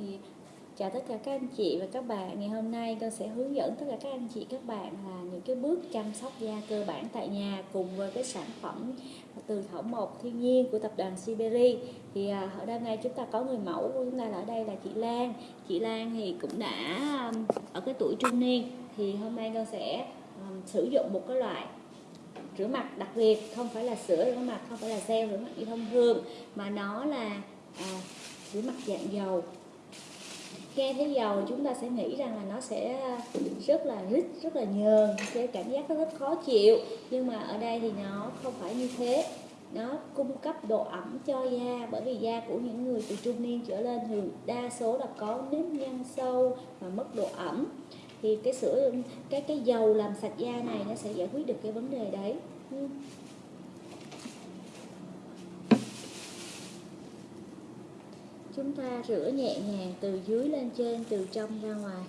thì chào tất cả các anh chị và các bạn. Ngày hôm nay con sẽ hướng dẫn tất cả các anh chị các bạn là những cái bước chăm sóc da cơ bản tại nhà cùng với cái sản phẩm từ thảo mộc thiên nhiên của tập đoàn Siberi thì à, ở đây nay chúng ta có người mẫu của chúng ta là ở đây là chị Lan. Chị Lan thì cũng đã ở cái tuổi trung niên. Thì hôm nay con sẽ um, sử dụng một cái loại rửa mặt đặc biệt không phải là sữa rửa mặt không phải là gel rửa mặt như thông thường mà nó là à, rửa mặt dạng dầu nghe thấy dầu chúng ta sẽ nghĩ rằng là nó sẽ rất là rít, rất là nhờn, cái cảm giác nó rất khó chịu. Nhưng mà ở đây thì nó không phải như thế. Nó cung cấp độ ẩm cho da, bởi vì da của những người từ trung niên trở lên thường đa số là có nếp nhăn sâu và mất độ ẩm. Thì cái sữa, cái cái dầu làm sạch da này nó sẽ giải quyết được cái vấn đề đấy. Ừ. chúng ta rửa nhẹ nhàng từ dưới lên trên, từ trong ra ngoài.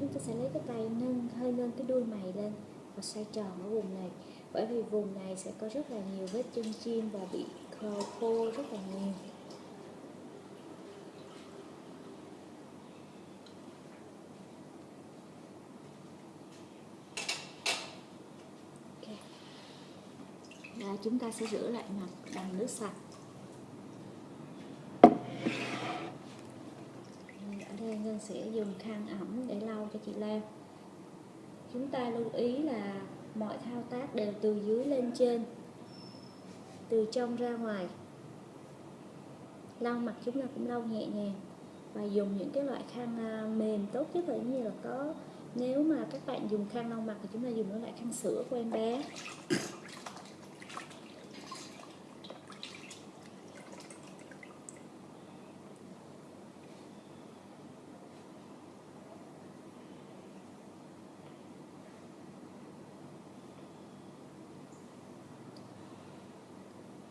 Chúng ta sẽ lấy cái tay nâng, hơi nâng cái đuôi mày lên và xoay tròn ở vùng này. Bởi vì vùng này sẽ có rất là nhiều vết chân chim và bị khô, khô rất là nhiều. Okay. Đó, chúng ta sẽ rửa lại mặt bằng nước sạch. Ở đây Ngân sẽ dùng khăn ẩm để lau cho chị Lan chúng ta lưu ý là mọi thao tác đều từ dưới lên trên, từ trong ra ngoài. Lau mặt chúng ta cũng lau nhẹ nhàng và dùng những cái loại khăn à, mềm tốt nhất là như là có, nếu mà các bạn dùng khăn lau mặt thì chúng ta dùng cái loại khăn sữa của em bé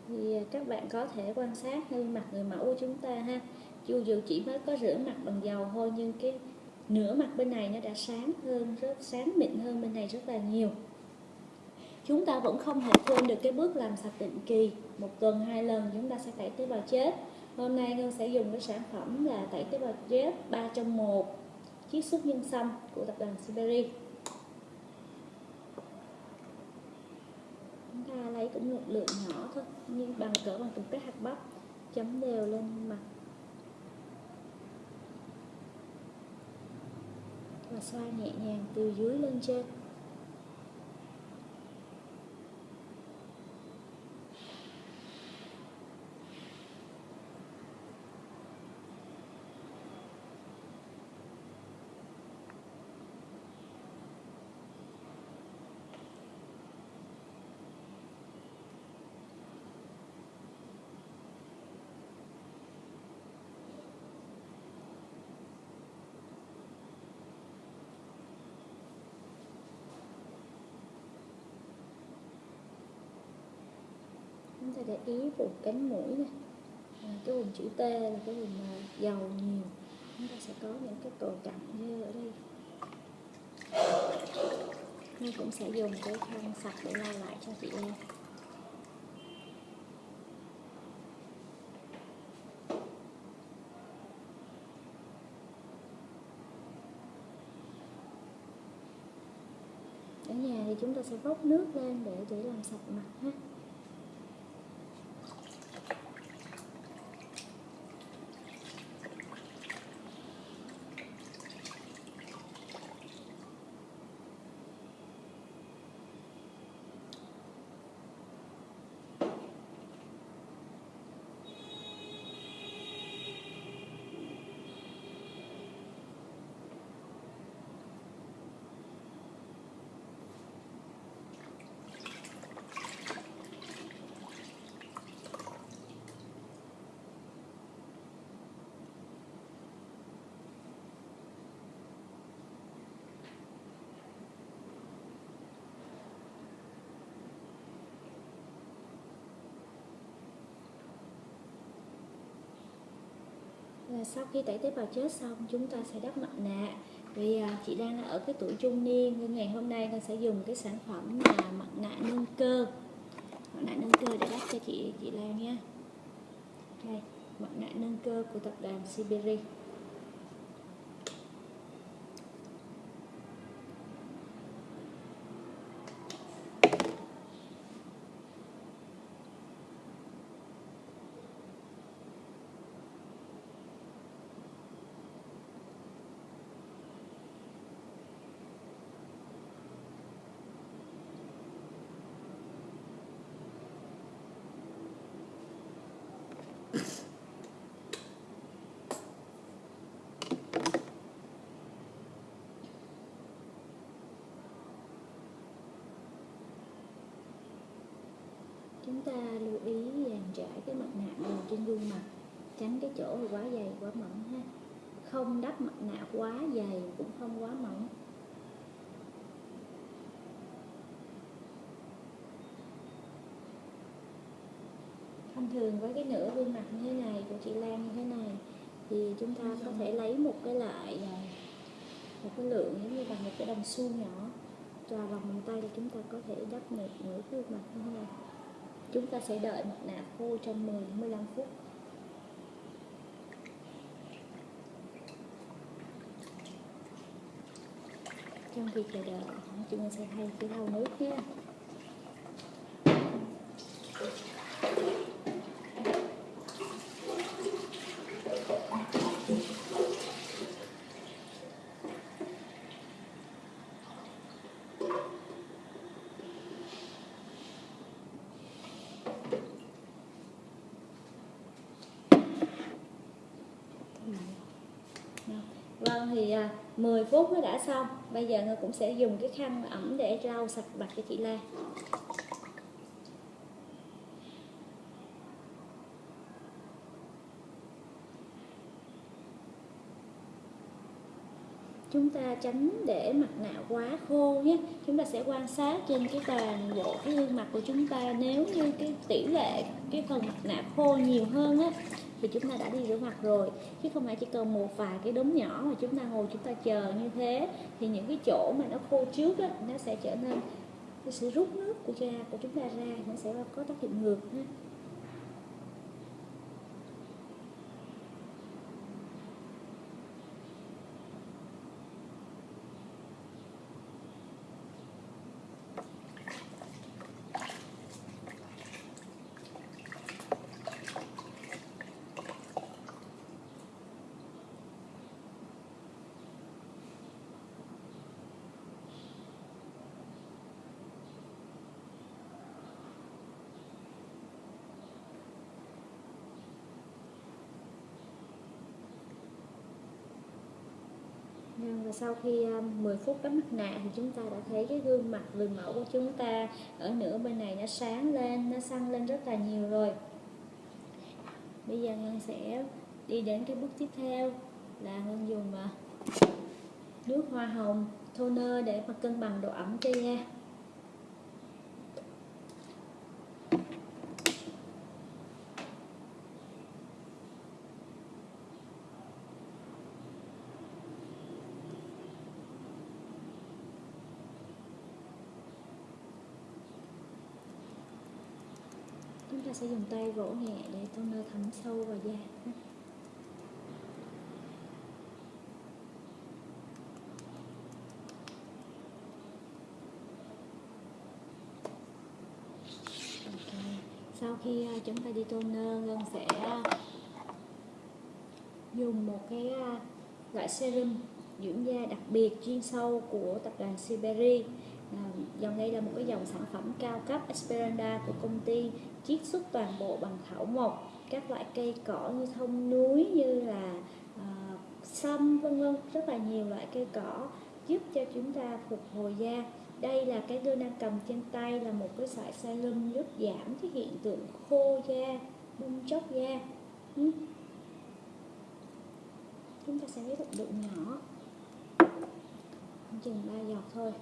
thì các bạn có thể quan sát gương mặt người mẫu của chúng ta ha. Dù dù chỉ mới có rửa mặt bằng dầu thôi, nhưng cái nửa mặt bên này nó đã sáng hơn, rất sáng mịn hơn bên này rất là nhiều. Chúng ta vẫn không thể quên được cái bước làm sạch định kỳ. Một tuần, hai lần, chúng ta sẽ tẩy tế bào chết. Hôm nay Ngân sẽ dùng cái sản phẩm là tẩy tế bào chết 3 trong một chiết xuất nhân sâm của tập đoàn Siberi chúng ta lấy cũng một lượng nhỏ thôi, như bằng cỡ bằng từng cái hạt bắp, chấm đều lên mặt. Và xoa nhẹ nhàng từ dưới lên trên chúng ta để ý vùng cánh mũi này. À, cái vùng chữ T là cái vùng dầu nhiều. Chúng ta sẽ có những cái cầu cặn như ở đây. Nên cũng sẽ dùng cái khăn sạch để lau lại cho chị Lan ở nhà thì chúng ta sẽ vốc nước lên để để làm sạch mặt ha. Sau khi tẩy tế bào chết xong, chúng ta sẽ đắp mặt nạ. Vì à, chị đang ở cái tuổi trung niên, nên ngày hôm nay con sẽ dùng cái sản phẩm là mặt nạ nâng cơ. Mặt nạ nâng cơ để đắp cho chị chị Lan nha đây, mặt nạ nâng cơ của tập đoàn Siberi chúng ta lưu ý dàn trải cái mặt nạ đều trên gương mặt, tránh cái chỗ quá dày, quá mỏng ha. Không đắp mặt nạ quá dày cũng không quá mỏng. Thông thường với cái nửa gương mặt như thế này, của chị Lan như thế này, thì chúng ta có thể lấy một cái loại à, một cái lượng giống như bằng một cái đồng xu nhỏ và lòng bàn tay thì chúng ta có thể đắp một nửa gương mặt như thế này chúng ta sẽ đợi mặt nạ khô trong 10 15 phút. Trong khi chờ đợi, chúng ta sẽ thay cái thau nước nha Vâng thì à, 10 phút nó đã xong. Bây giờ Ngân cũng sẽ dùng cái khăn ẩm để lau sạch mặt cho chị Lan. Chúng ta tránh để mặt nạ quá khô nhé. Chúng ta sẽ quan sát trên cái toàn bộ cái gương mặt của chúng ta. Nếu như cái tỷ lệ, cái phần mặt nạ khô nhiều hơn á, thì chúng ta đã đi rửa mặt rồi. Chứ không phải chỉ cần một vài cái đốm nhỏ mà chúng ta ngồi chúng ta chờ như thế, thì những cái chỗ mà nó khô trước á, nó sẽ trở nên nó sẽ rút nước của da của chúng ta ra, nó sẽ có tác dụng ngược ha và sau khi à, 10 phút đắp mặt nạ thì chúng ta đã thấy cái gương mặt người mẫu của chúng ta ở nửa bên này nó sáng lên, nó săn lên rất là nhiều rồi. Bây giờ Ngân sẽ đi đến cái bước tiếp theo là Ngân dùng à, nước hoa hồng toner để mà cân bằng độ ẩm cho da. chúng ta sẽ dùng tay vỗ nhẹ để toner thấm sâu vào da okay. sau khi à, chúng ta đi toner ngân sẽ à, dùng một cái à, loại serum dưỡng da đặc biệt chuyên sâu của tập đoàn Siberi dòng đây là một cái dòng sản phẩm cao cấp Esperanda của công ty chiết xuất toàn bộ bằng thảo mộc các loại cây cỏ như thông núi như là uh, sâm vân vân. Rất là nhiều loại cây cỏ giúp cho chúng ta phục hồi da. Đây là cái tôi đang cầm trên tay là một cái sợi serum giúp giảm cái hiện tượng khô da bung chóc da. Ừ. chúng ta sẽ lấy một lượng nhỏ. Chừng ba giọt thôi.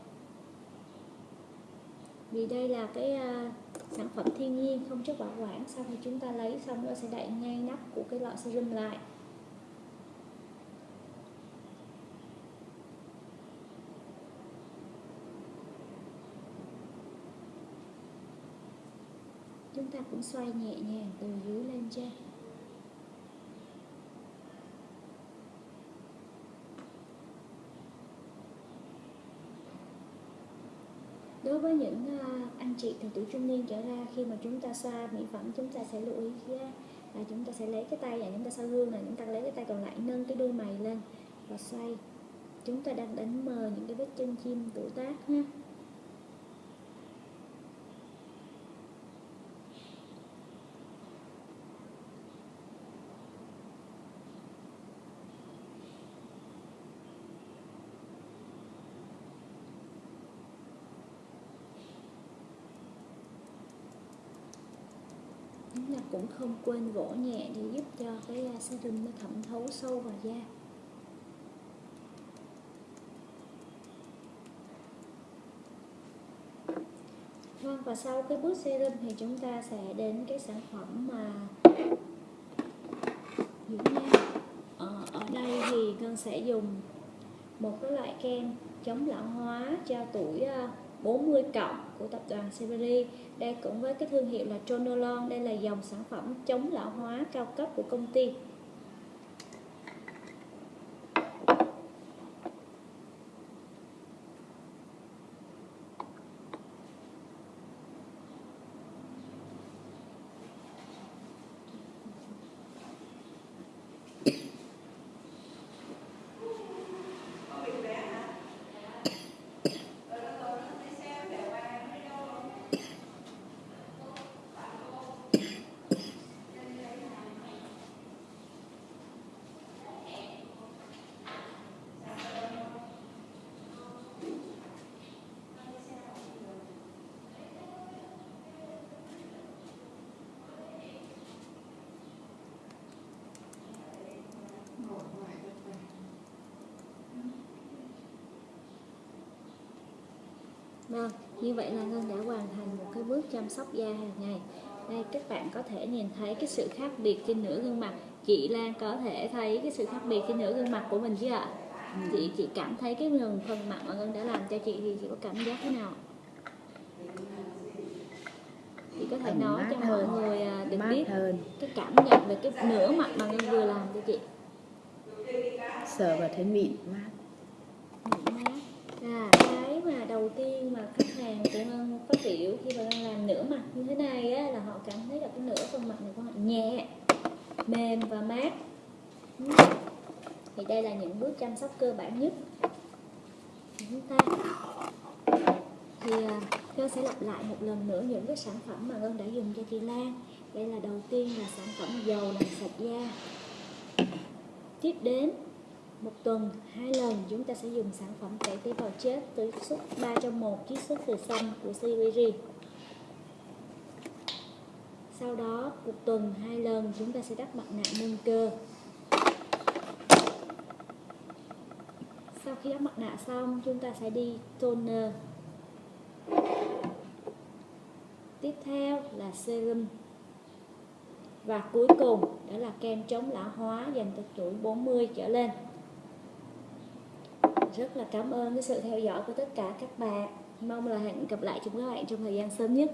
Vì đây là cái uh, sản phẩm thiên nhiên không chất bảo quản, sau khi chúng ta lấy xong nó sẽ đậy ngay nắp của cái lọ serum lại. Chúng ta cũng xoay nhẹ nhàng từ dưới lên trên. Với những uh, anh chị từ tuổi trung niên trở ra khi mà chúng ta xoa mỹ phẩm chúng ta sẽ lưu ý là chúng ta sẽ lấy cái tay và chúng ta xoa gương là chúng ta lấy cái tay còn lại nâng cái đuôi mày lên và xoay. Chúng ta đang đánh mờ những cái vết chân chim tuổi tác ha chúng ta cũng không quên gỗ nhẹ để giúp cho cái à, serum nó thẩm thấu sâu vào da. Vâng, và sau cái bước serum thì chúng ta sẽ đến cái sản phẩm mà dưỡng da ờ, ở đây thì ngân sẽ dùng một cái loại kem chống lão hóa cho tuổi à, 40 cộng của tập đoàn Severi đây cũng với cái thương hiệu là Tronolon đây là dòng sản phẩm chống lão hóa cao cấp của công ty. Vâng, như vậy là Ngân đã hoàn thành một cái bước chăm sóc da hàng ngày. Đây các bạn có thể nhìn thấy cái sự khác biệt trên nửa gương mặt. Chị Lan có thể thấy cái sự khác biệt trên nửa gương mặt của mình chưa ạ? Ừ. Chị chị cảm thấy cái phần phần mặt mà Ngân đã làm cho chị thì chị có cảm giác thế nào? Chị có thể nói cho mọi người à, được biết hơn. cái cảm nhận về cái nửa mặt mà Ngân vừa làm cho chị. Sờ và thấy mịn mát. Mịn mát. À, cái mà đầu tiên mà khách hàng của Ngân phát biểu khi mà Ngân làm nửa mặt như thế này á, là họ cảm thấy là cái nửa phần mặt này của họ nhẹ, mềm và mát. Ừ. Thì đây là những bước chăm sóc cơ bản nhất của chúng ta. Thì à, Ngân sẽ lặp lại một lần nữa những cái sản phẩm mà Ngân đã dùng cho chị Lan. Đây là đầu tiên là sản phẩm dầu làm sạch da. Tiếp đến một tuần, hai lần chúng ta sẽ dùng sản phẩm tẩy tế bào chết tới suất 3 trong 1 chiết xuất từ xanh của CVG sau đó, một tuần, hai lần chúng ta sẽ đắp mặt nạ nâng cơ. Sau khi đắp mặt nạ xong, chúng ta sẽ đi toner. Tiếp theo là serum. Và cuối cùng, đó là kem chống lão hóa dành cho tuổi 40 trở lên rất là cảm ơn cái sự theo dõi của tất cả các bạn. Mong là hẹn gặp lại chúng các bạn trong thời gian sớm nhất.